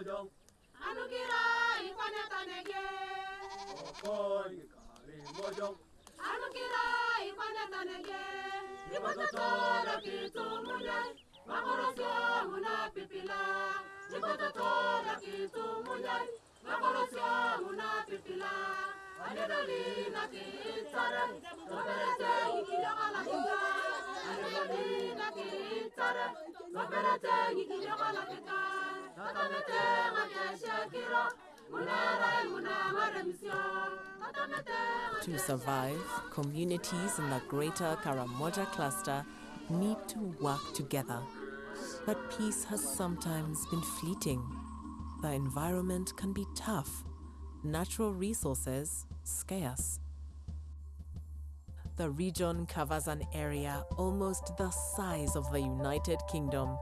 mojong Anukira ikwanetanege. Okoi kari mojong Anukira ikwanetanege. Ibototora kitu munyai. Makorosyo muna pipila. Ibototora kitu munyai. Makorosyo muna pipila. Anedoli na kitare. Soberete ikiyakala kita. Anedoli na kitare. Soberete ikiyakala kita. Tatamete ngakeshe kiro. Munere munamare misyon. Tatamete To survive, communities in the greater Karamoja cluster need to work together. But peace has sometimes been fleeting. The environment can be tough, natural resources scarce. The region covers an area almost the size of the United Kingdom,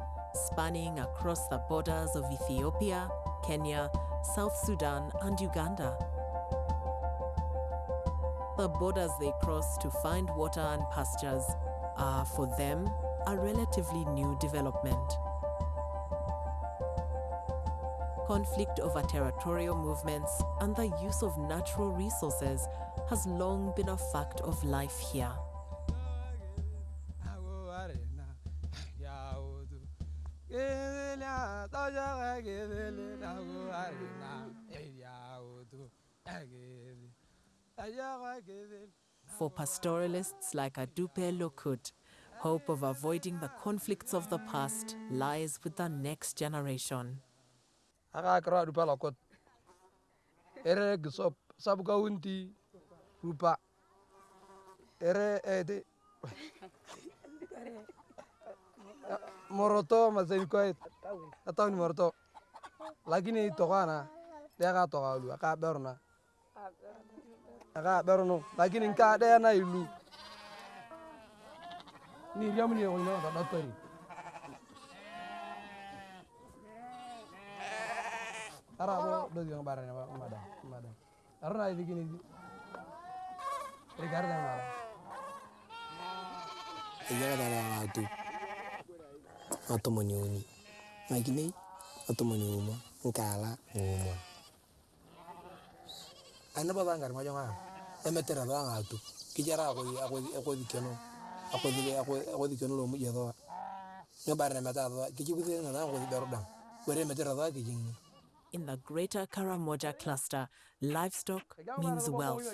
spanning across the borders of Ethiopia, Kenya, South Sudan, and Uganda. The borders they cross to find water and pastures are, for them, a relatively new development. Conflict over territorial movements and the use of natural resources has long been a fact of life here. For pastoralists like Adupe Lokut, hope of avoiding the conflicts of the past lies with the next generation. aka kira dupa ere gisop sab rupa. Ere eh, ede moroto mazai koi atau ni moroto. Lakini tokana deka tokalu aka berna. Aka berno lakini dia na ilu. Ni riam ni oyna da datori arabo do yang barane ba mada mada. Arna idi gini rigarda mara. Iya, ada yang. Atomo nyoni nagine atomo nyoma nkara ng'oma ana majonga emeterera thwa ng'atu kichera akothikio no. Akothikio no lomu jethwa nio barene meta thwa kichibuthe na thwa ngothi beruda were In the greater Karamoja cluster, livestock means wealth.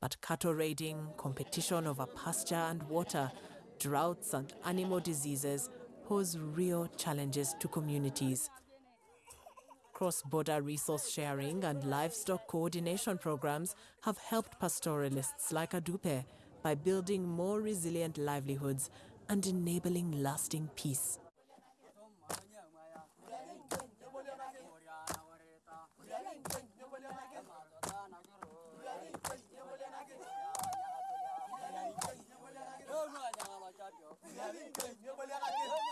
But cattle raiding, competition over pasture and water, droughts and animal diseases pose real challenges to communities. Cross border resource sharing and livestock coordination programs have helped pastoralists like Adupe by building more resilient livelihoods and enabling lasting peace.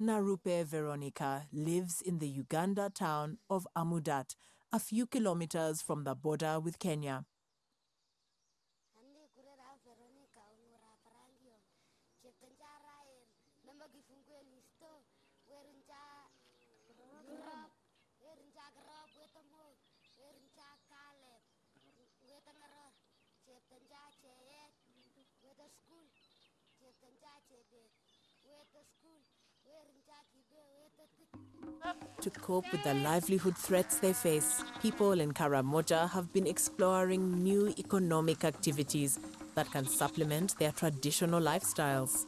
Narupe Veronica lives in the Uganda town of Amudat, a few kilometers from the border with Kenya. To cope with the livelihood threats they face, people in Karamoja have been exploring new economic activities that can supplement their traditional lifestyles.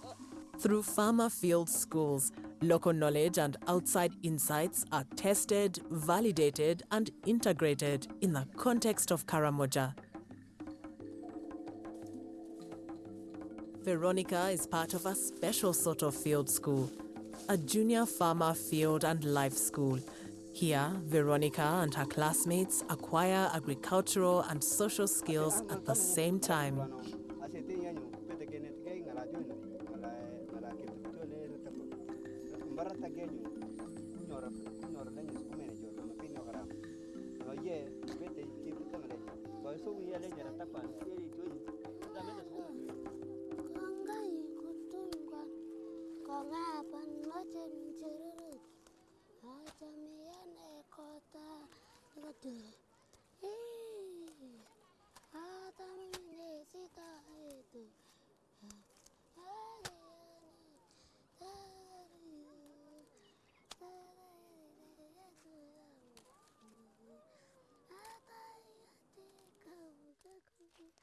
Through farmer field schools, local knowledge and outside insights are tested, validated, and integrated in the context of Karamoja. Veronica is part of a special sort of field school, a junior farmer field and life school. Here, Veronica and her classmates acquire agricultural and social skills at the same time. ちみんちゅるるあちゃみやねこたがとる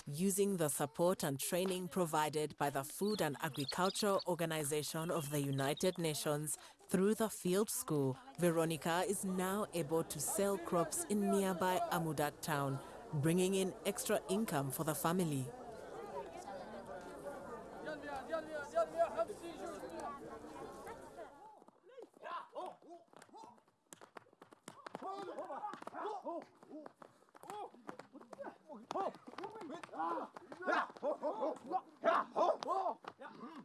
Using the support and training provided by the Food and Agriculture Organization of the United Nations through the field school, Veronica is now able to sell crops in nearby Amudat town, bringing in extra income for the family.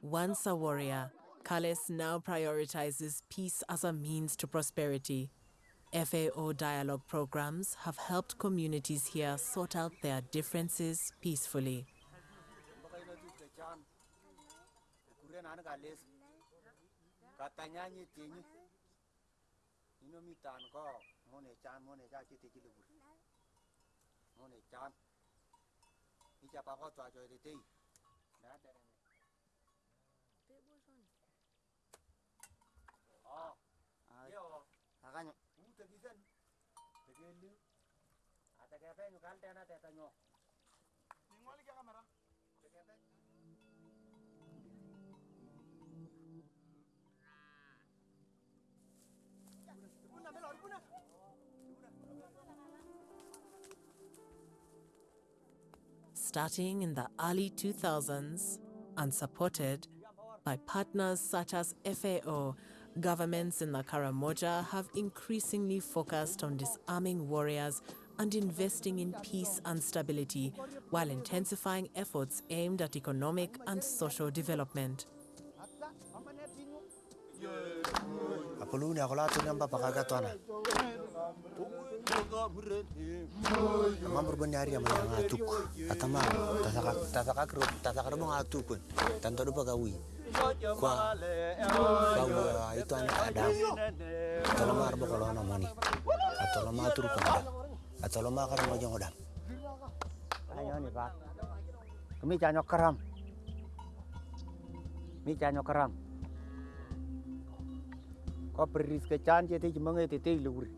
Once a warrior, Kales now prioritizes peace as a means to prosperity. FAO dialogue programs have helped communities here sort out their differences peacefully. nó này chan bây giờ bà có trò chơi thì đi đã đây này. Tiếp bôi son ờ ờ à cái nhỉ cũng tự nhiên tự nhiên nữa à tại cái bên cái antenna tại tại nhau đi ngồi cái camera. Tại cái bên Puna, melhor, puna. Starting in the early 2000s and supported by partners such as FAO, governments in the Karamoja have increasingly focused on disarming warriors and investing in peace and stability while intensifying efforts aimed at economic and social development. Ama burbandari ama yang atuk. Atama tasaka tasaka kru tasaka rumong pun, tanpa dupa gawi. Kwa kau ah, itu anak ada, Atau lama arba kalau anak moni. Atau lama atur kandang. Atau lama akan mojong odam. Ayo nih pak. Kami canyok keram. Kami canyok keram. Kau beris kecan jadi jemengnya titik lurik.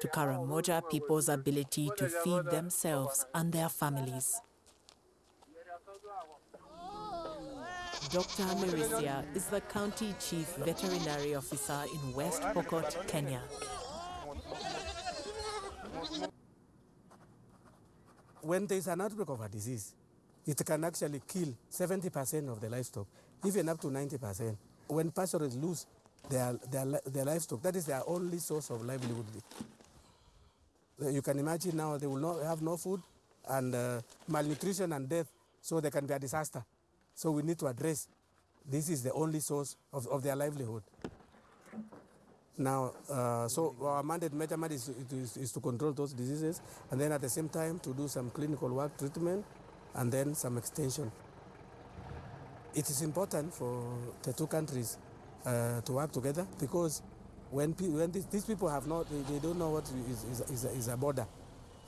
to Karamoja people's ability to feed themselves and their families. Dr. Merisia is the county chief veterinary officer in West Pokot, Kenya. when there is an outbreak of a disease, it can actually kill 70% of the livestock, even up to 90%. When pastures lose their, their, their livestock, that is their only source of livelihood. Uh, You can imagine now they will not have no food and uh, malnutrition and death, so there can be a disaster. So we need to address this is the only source of, of their livelihood. Now, uh, so our mandate measurement is, is, is to control those diseases, and then at the same time to do some clinical work treatment, and then some extension. It is important for the two countries uh, to work together because when, when these, these people have not, they, they don't know what is, is, is, a, is a border.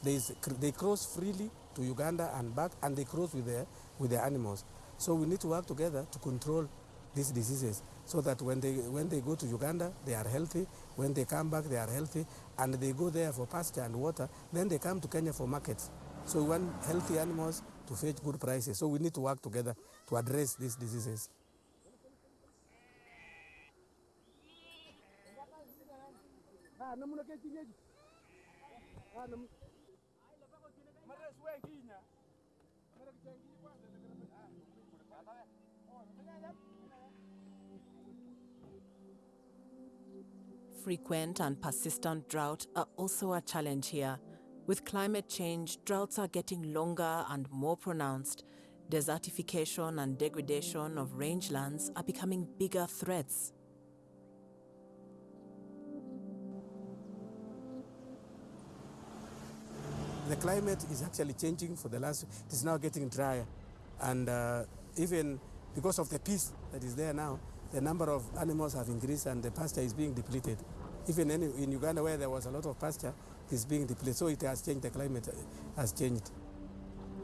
Is, they cross freely to Uganda and back, and they cross with their, with their animals. So we need to work together to control these diseases so that when they, when they go to Uganda, they are healthy. When they come back, they are healthy. And they go there for pasture and water. Then they come to Kenya for markets. So we want healthy animals to fetch good prices. So we need to work together to address these diseases. Frequent and persistent drought are also a challenge here. With climate change, droughts are getting longer and more pronounced. Desertification and degradation of rangelands are becoming bigger threats. The climate is actually changing for the last, it is now getting drier. And uh, even because of the peace that is there now, the number of animals have increased and the pasture is being depleted. Even in, Uganda where there was a lot of pasture, is being depleted. So it has changed, the climate has changed.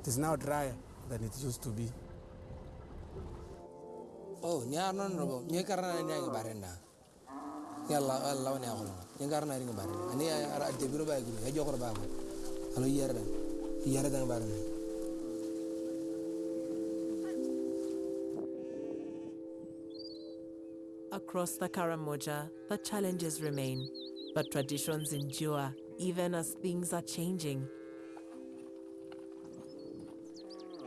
It is now drier than it used to be. Oh, nyar non robo, nye karena ni ang barenda. Ya la la ni ako. Nye barenda. Ani ah, ah, ah, ba guru, ya jokor ba. Alo yera. Yera dang barenda. Across the Karamoja, the challenges remain, but traditions endure even as things are changing.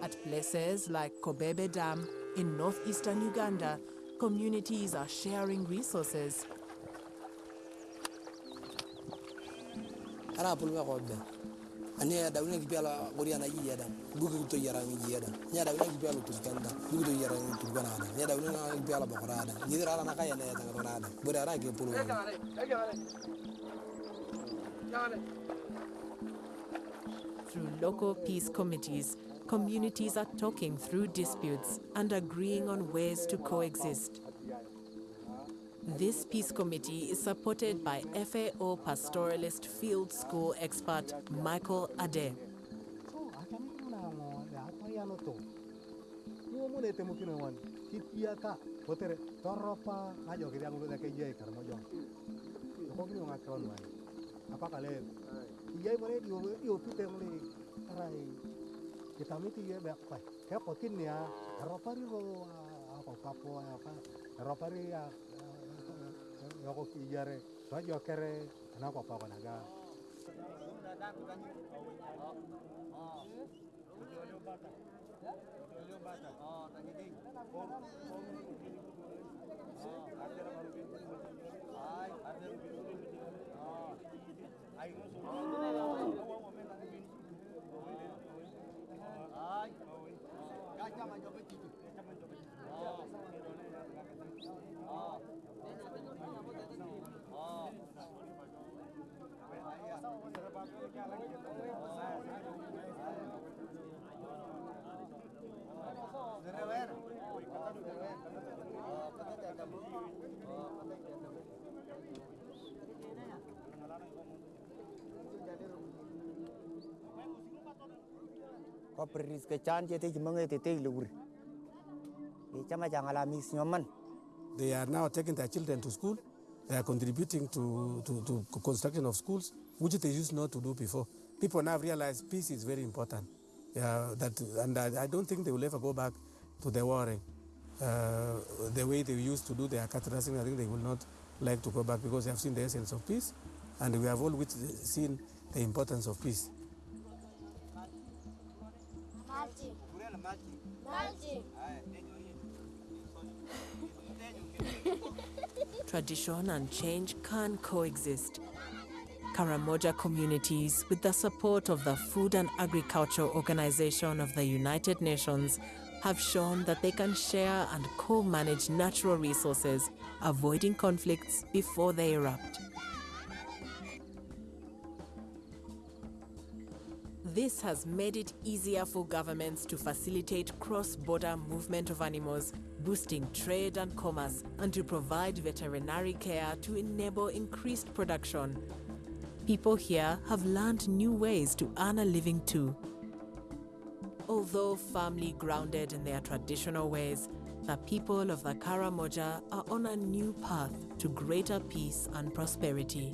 At places like Kobebe Dam in northeastern Uganda, communities are sharing resources. Ani ya dawne ki biala gori ana yi yada. Gugu to yara ngi yada. Nya dawne ki biala to skanda. Gugu to yara ngi to bana ada. Nya dawne ngi biala ba kora ada. Ni ra na kaya na ya ta kora ada. Bori ara ki pulu. Through local peace committees, communities are talking through disputes and agreeing on ways to coexist. This peace committee is supported by FAO pastoralist field school expert Michael Ade. yoko kok to jokere na kwa kenapa na ga? Ke chan te te te lur e chama mis nyoman They are now taking their children to school. They are contributing to, to, to construction of schools, which they used not to do before. People now realize peace is very important. Yeah, that, and I, I don't think they will ever go back to the warring. Uh, the way they used to do their cattle I think they will not like to go back because they have seen the essence of peace, and we have all wit- seen the importance of peace. Mulching. Mulching. Tradition and change can coexist. Karamoja communities, with the support of the Food and Agriculture Organization of the United Nations, have shown that they can share and co manage natural resources, avoiding conflicts before they erupt. This has made it easier for governments to facilitate cross border movement of animals, boosting trade and commerce, and to provide veterinary care to enable increased production. People here have learned new ways to earn a living too. Although firmly grounded in their traditional ways, the people of the Karamoja are on a new path to greater peace and prosperity.